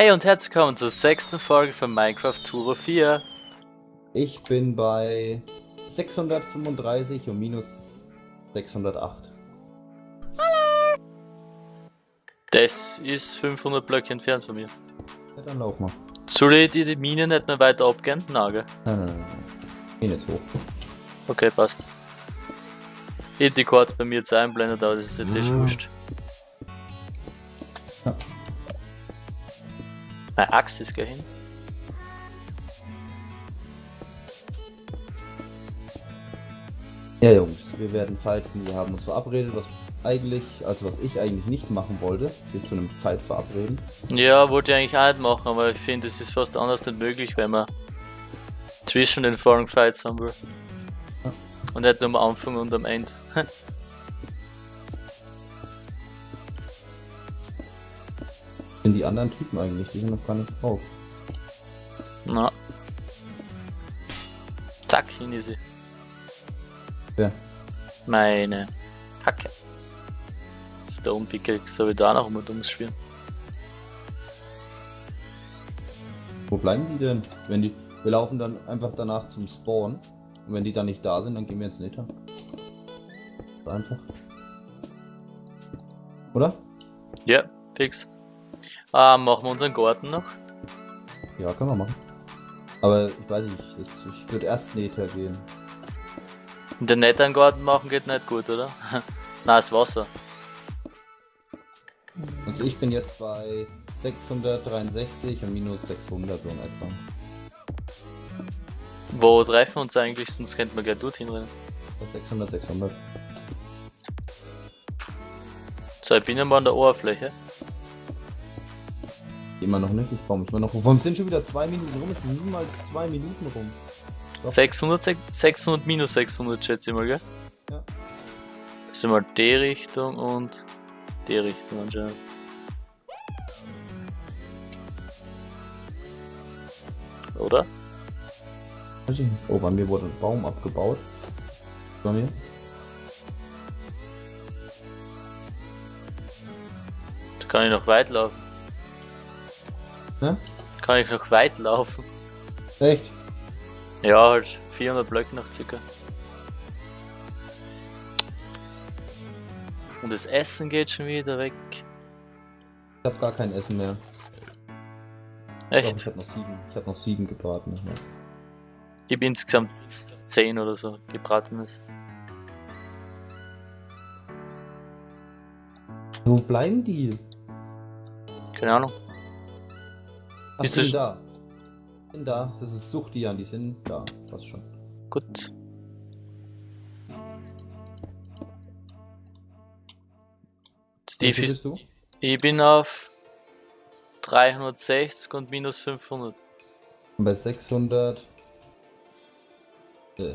Hey und herzlich willkommen zur sechsten Folge von Minecraft Turo 4. Ich bin bei 635 und minus 608. Das ist 500 Blöcke entfernt von mir. Ja, dann lauf mal. Soll ich die, Mine nicht mehr weiter abgehen? Nein? Nein, nein. Geh nicht hoch. Okay, passt. Ich hab die Chords bei mir jetzt einblendet, aber das ist jetzt Mhm. wurscht. Meine Axt ist gleich hin. Ja, Jungs, wir werden fighten. Wir haben uns verabredet, was eigentlich, also was ich eigentlich nicht machen wollte, sich zu einem Fight verabreden. Ja, wollte ich eigentlich auch nicht machen, aber ich finde, es ist fast anders nicht möglich, wenn man zwischen den Foreign Fights haben will. Und nicht nur am Anfang und am Ende. Sind die anderen Typen eigentlich? Die sind noch gar nicht drauf. Na. Zack, hin ist sie. Wer? Meine Hacke. Der Umpickel, soll ich da noch mal dummes spielen. Wo bleiben die denn? Wenn die. Wir laufen dann einfach danach zum Spawn. Und wenn die dann nicht da sind, dann gehen wir ins Nether. So einfach. Oder? Ja, fix. Ah, machen wir unseren Garten noch. Ja, können wir machen. Aber ich weiß nicht, das, ich würde erst Nether gehen. Den netten Garten machen geht nicht gut, oder? Nein, das Wasser. Also ich bin jetzt bei 663 und minus 600 so in etwa. Wo treffen wir uns eigentlich? Sonst könnten wir gleich dorthin rennen. Bei 600, 600. So, ich bin mal an der Oberfläche. Immer noch nicht, ich brauche mich immer noch. Warum sind schon wieder zwei Minuten rum? Es sind niemals zwei Minuten rum. Doch. 600, sech- 600 minus 600 schätze ich mal, gell? Ja. Das sind mal die Richtung und die Richtung anscheinend. Oder? Weiß ich nicht. Oh, bei mir wurde ein Baum abgebaut. Bei mir? Da kann ich noch weit laufen. Ne? Kann ich noch weit laufen? Echt? Ja, halt 400 Blöcke noch circa. Und das Essen geht schon wieder weg. Ich habe gar kein Essen mehr. Echt? ich habe noch sieben. Ich habe noch sieben gebraten. Ja. Ich habe insgesamt 10 oder so gebratenes. Wo bleiben die? Keine Ahnung. Ach, Ist sind da. Sind da. Das ist Suchtian, die sind da. Passt schon. Gut. Steve ist, du? ich bin auf 360 und minus 500. Und bei 600. Äh.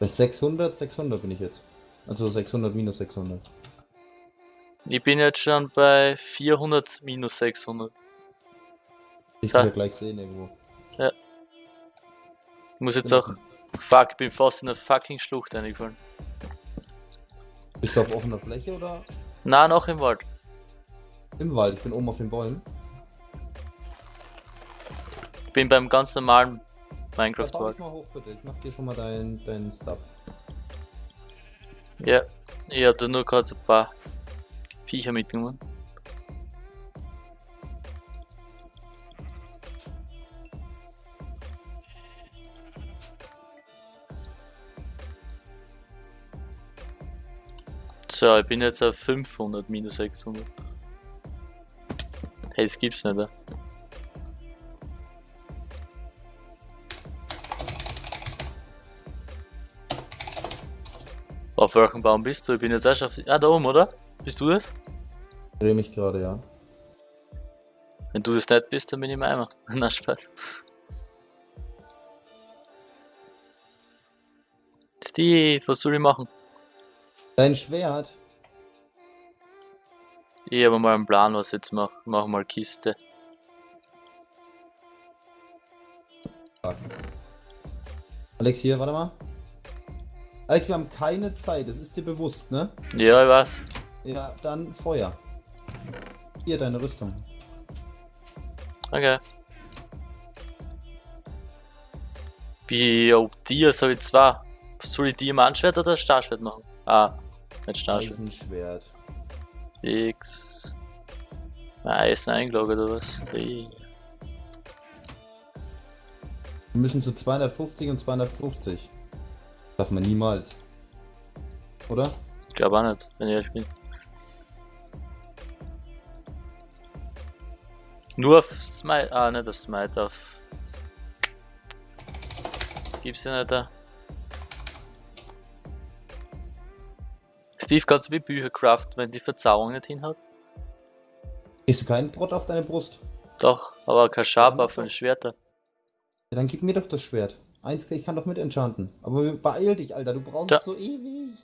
Bei 600, 600 bin ich jetzt. Also 600 minus 600. Ich bin jetzt schon bei 400 minus 600. Ich Ja. will ja gleich sehen irgendwo. Ich muss jetzt auch. Fuck, ich bin fast in der fucking Schlucht eingefallen. Bist du auf offener Fläche oder Na, noch im Wald. im Wald? Ich bin oben auf den Bäumen. Ich bin beim ganz normalen Ja, Minecraft-Wald. dich mal hoch bitte. Ich mach dir schon mal dein, dein Stuff. Ja, ich da nur gerade so ein paar Viecher mitgenommen. So, ich bin jetzt auf 500 minus 600. Hey, das gibt's nicht, ja? Auf welchem Baum bist du? Ich bin jetzt erst auf. Ah, da oben, oder? Bist du das? Ich dreh mich gerade, ja. Wenn du das nicht bist, dann bin ich im Eimer. Na, Spaß. Steve, was soll ich machen? Dein Schwert. Ich habe mal einen Plan, was ich jetzt mache. Mach mal Kiste. Alex, hier, warte mal. Alex, wir haben keine Zeit, das ist dir bewusst, ne? Ja, ich weiß. Ja, dann Feuer. Hier deine Rüstung. Okay. Wie, oh, Dias habe ich zwei. Soll ich Diamantschwert oder Starschwert machen? Ah, nicht Starschwert. Eisenschwert. X. Eisen eingeloggt oder was? Hey. Wir müssen zu 250 und 250. Darf man niemals. Oder? Ich glaube auch nicht, wenn ich ehrlich bin. Nur auf Smite, ah, nicht auf Smite, auf. Das gibt's ja nicht da. Steve, kannst du wie Bücher craften, wenn die Verzauberung nicht hinhaut? Kriegst du keinen Brot auf deine Brust? Doch, aber kein Schaber Ja, von den Schwertern. Ja, dann gib mir doch das Schwert. Eins, ich kann doch mit enchanten. Aber beeil dich, Alter, du brauchst Ja. so ewig.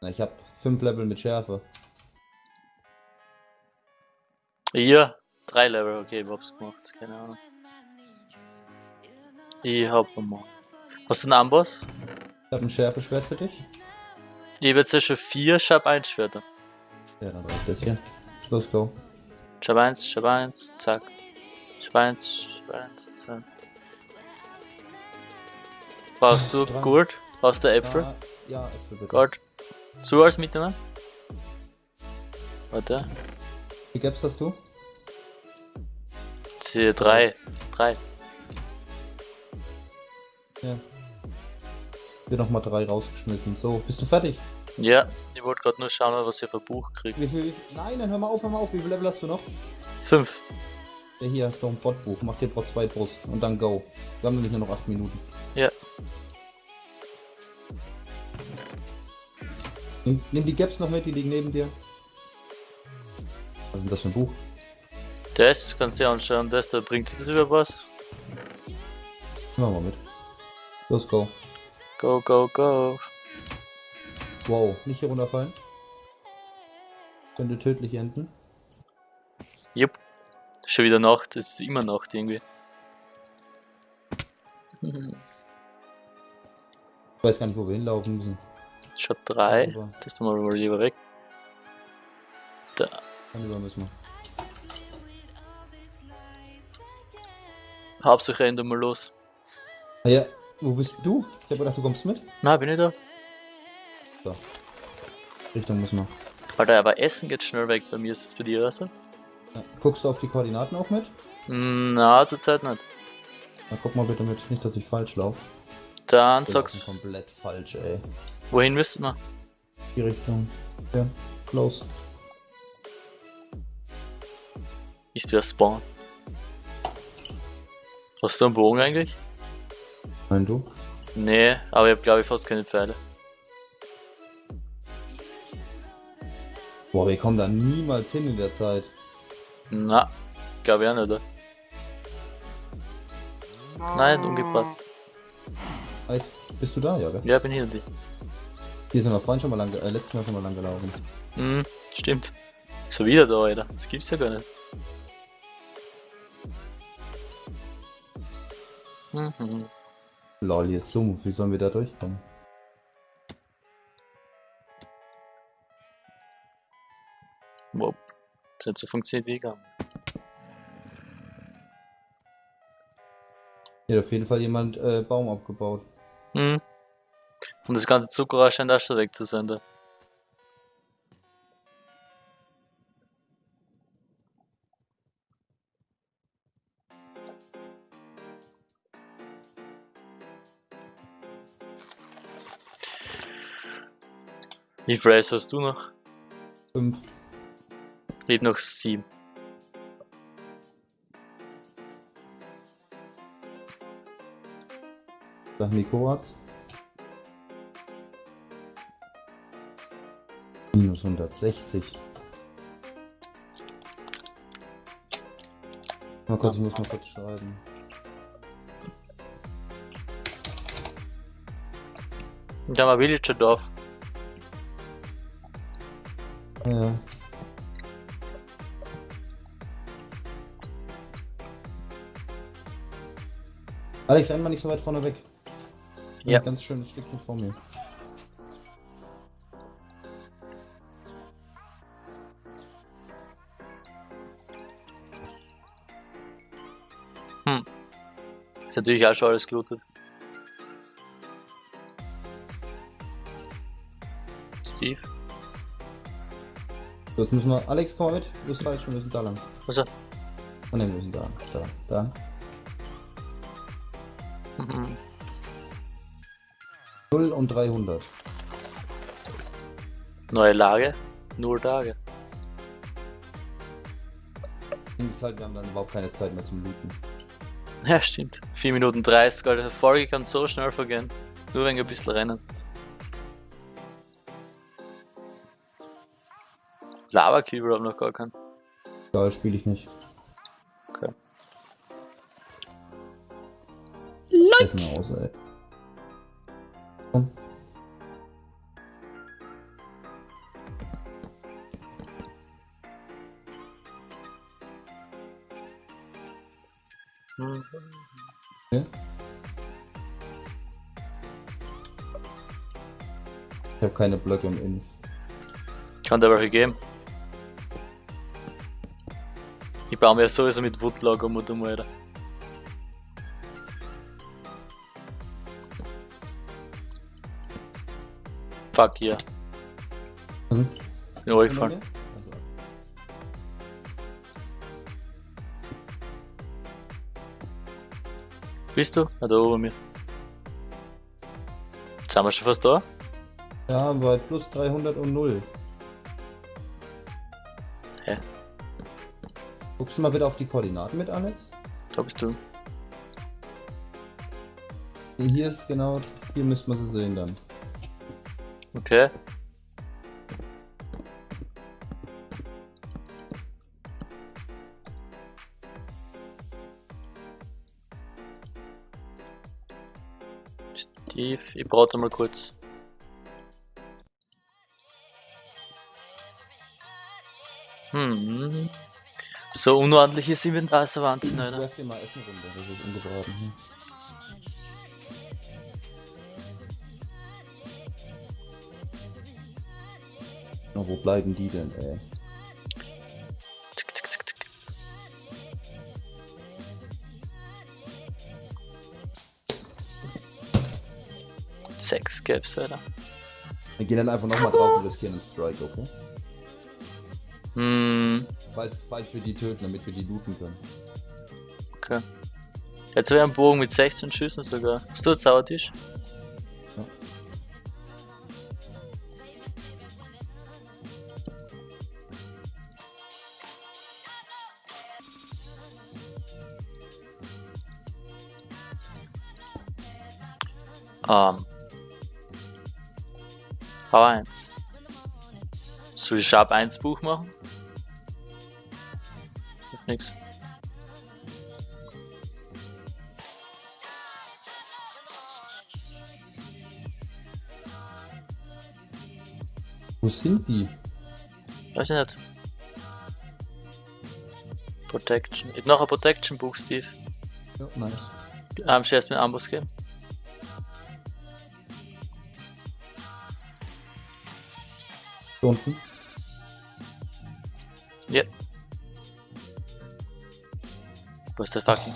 Na, ich hab fünf Level mit Schärfe. Hier, drei Level, okay, ich hab's gemacht, keine Ahnung. Ich hab mal. Hast du einen Amboss? Ich hab ein Schärfeschwert für dich. Ich hab jetzt schon vier Schab 1 Schwerter. Ja, dann reicht das hier. Los, go. Schab 1, Schab 1, zack. Schab 1, Schab 1, zack. Brauchst du. Gold? Brauchst du Äpfel? Ja, ja, Äpfel bitte. Gold. So als mitnehmen? Warte. Wie Gaps hast du? C drei. Drei. Ja. Wir noch mal drei rausgeschmissen. So, bist du fertig? Ja, ich wollte gerade nur schauen, was ich für Buch krieg. Wie viel? Nein, dann hör mal auf, hör mal auf. Wie viel Level hast du noch? Fünf. Ja, hier hast du ein Botbuch. Mach dir Bot 2 Brust und dann go. Wir haben nämlich nur noch 8 Minuten. Ja. Nimm, nimm die Gaps noch mit, die liegen neben dir. Was ist denn das für ein Buch? Das kannst du dir anschauen, das da bringt sich das über was? Nehmen wir mit. Los, go. Go, go, go. Wow, nicht hier runterfallen. Könnte tödlich enden. Jupp. Schon wieder Nacht, es ist immer Nacht irgendwie. Ich weiß gar nicht, wo wir hinlaufen müssen. Shop 3. Aber Das tun wir mal lieber weg. Da. Dann über müssen wir. Hauptsache Ende mal los. Ah ja, wo bist du? Ich habe gedacht, du kommst mit. Na, bin ich da? So. Richtung müssen wir. Alter, aber Essen geht schnell weg. Bei mir ist es bei dir also? Ja. Guckst du auf die Koordinaten auch mit? Na, zurzeit nicht. Na, guck mal bitte mit. Nicht, dass ich falsch laufe. Dann sagst laufen komplett falsch, ey. wohin müssten wir? Die Richtung. Ja, close. Ist der Spawn. Hast du einen Bogen eigentlich? Nein, du? Nee, aber ich habe glaube ich fast keine Pfeile. Boah, wir kommen da niemals hin in der Zeit. Na, glaube ich auch nicht, oder? Nein, umgebracht. Bist du da, ja, gell? Ja, bin hier die. Hier sind wir vorhin schon mal lang, äh, letztes Mal schon mal lang gelaufen. Hm, stimmt. So wieder da, Alter. Das gibt's ja gar nicht. Mhm. Lol, hier ist Sumpf. Wie sollen wir da durchkommen? Wow. Das hat so funktioniert wie. Hier hat auf jeden Fall jemand äh, Baum abgebaut. Mhm. Und das ganze Zucker scheint auch schon weg Wie viel Race hast du noch? Fünf. Ich noch sieben. Sag Nikoraz. Minus 160. Mal kurz, ich muss mal kurz schreiben. Haben wir Villager Dorf. Ja. Alex, einmal nicht so weit vorne weg. Ja. Ein ganz schönes Stückchen vor mir. Hm. Ist natürlich auch schon alles gelootet. Steve? So, jetzt müssen wir. Alex, komm mal mit. Du bist falsch, wir müssen da lang. Also. Oh ne, wir müssen da. Da. Da. Mhm. 0 und 300. Neue Lage. Nur Tage. Ding ist halt, wir haben dann überhaupt keine Zeit mehr zum Looten. Ja, stimmt. 4 Minuten 30, Alter. Folge kann so schnell vergehen. Nur wenn wir ein bisschen rennen. Lava Cube haben noch gar keinen. Da spiele ich nicht. Okay. Essen aus, ey. Komm. Mhm. Okay. Ich habe keine Blöcke im Inf. Kann der welche geben? Ich baue mir sowieso mit Woodlog um und um, Alter. Fuck hier. Mhm. Bin runtergefallen. Also, Bist du? Ah, da oben mir. Sind wir schon fast da? Ja, bei plus 300 und 0. Guckst du mal bitte auf die Koordinaten mit, Alex? Da bist du. Hier ist genau, hier müsste man sie sehen dann. Okay. Steve, ich brauche mal kurz. Hm. So unordentliches Inventar ist der Wahnsinn, Ich Alter. werf dir mal Essen runter, das ist ungebraten. Hm. Na, wo bleiben die denn, ey? Tick, tick, tick, tick. Sechs gäb's, Alter. Wir gehen dann einfach nochmal drauf und riskieren einen Strike, okay? Hm, Falls, falls wir die töten, damit wir die looten können. okay. Jetzt ich einen Bogen mit 16 Schüssen sogar. Hast du einen Zaubertisch? Ja. Ähm. V1. Soll ich Sharp 1 Buch machen? Nix. Wo sind die? Weiß ich nicht. Protection. Ich hab noch ein Protection Buch, Steve. Ja, nice. Ähm, erst mit Amboss geben. Hier unten. Ja. Wo ist der fucking?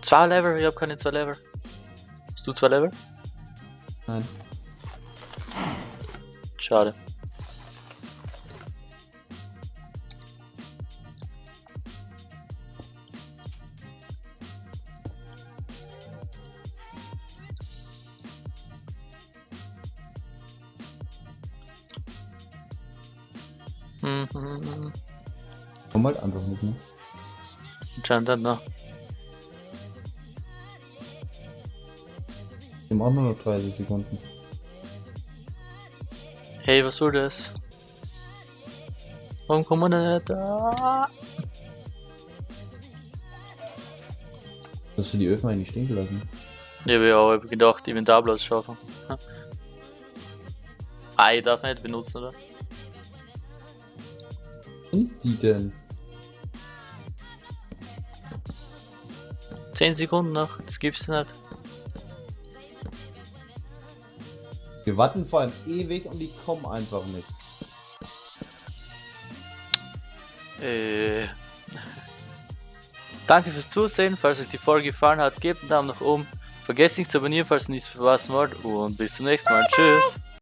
Zwei Level? Ich hab keine zwei Level. Hast du zwei Level? Nein. Schade. Mhm. Komm halt einfach nicht, ne? Anscheinend noch. Wir auch nur noch 30 Sekunden. Hey, was soll das? Warum kommen wir nicht da? Hast du die Öfen eigentlich stehen gelassen? Ich habe ja auch gedacht, Inventarplatz schaffen. Ha. Ah, ich darf nicht benutzen, oder? Sind die denn? 10 Sekunden noch, das gibt's nicht. Wir warten vor allem ewig und die kommen einfach nicht. Äh. Danke fürs Zusehen. Falls euch die Folge gefallen hat, gebt einen Daumen nach oben. Vergesst nicht zu abonnieren, falls ihr nichts verpassen wollt. Und bis zum nächsten Mal. Tschüss.